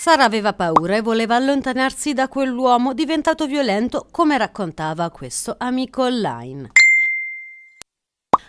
Sara aveva paura e voleva allontanarsi da quell'uomo diventato violento, come raccontava questo amico online.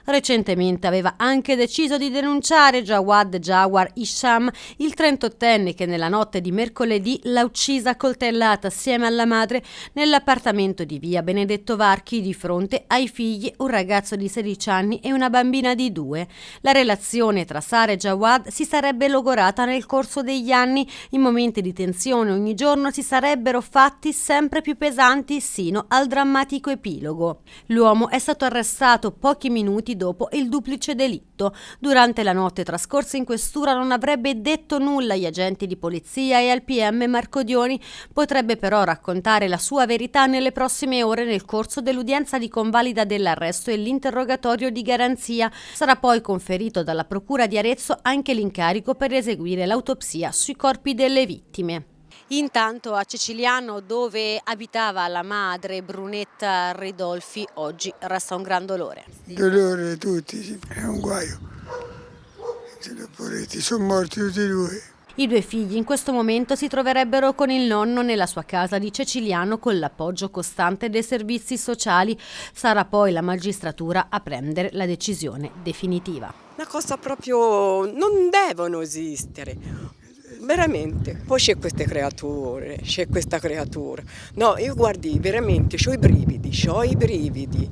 Recentemente aveva anche deciso di denunciare Jawad Jawar Isham, il 38enne che nella notte di mercoledì l'ha uccisa coltellata assieme alla madre nell'appartamento di via Benedetto Varchi di fronte ai figli, un ragazzo di 16 anni e una bambina di 2. La relazione tra Sara e Jawad si sarebbe logorata nel corso degli anni, in momenti di tensione ogni giorno si sarebbero fatti sempre più pesanti sino al drammatico epilogo. L'uomo è stato arrestato pochi minuti dopo il duplice delitto. Durante la notte trascorsa in questura non avrebbe detto nulla agli agenti di polizia e al PM Marcodioni, potrebbe però raccontare la sua verità nelle prossime ore nel corso dell'udienza di convalida dell'arresto e l'interrogatorio di garanzia. Sarà poi conferito dalla Procura di Arezzo anche l'incarico per eseguire l'autopsia sui corpi delle vittime. Intanto a Ceciliano, dove abitava la madre Brunetta Ridolfi, oggi resta un gran dolore. Dolore tutti, è un guaio. Sono morti tutti e due. I due figli in questo momento si troverebbero con il nonno nella sua casa di Ceciliano con l'appoggio costante dei servizi sociali. Sarà poi la magistratura a prendere la decisione definitiva. Una cosa proprio... non devono esistere veramente. Poi c'è queste creature, c'è questa creatura. No, io guardi, veramente, ho i brividi, ho i brividi.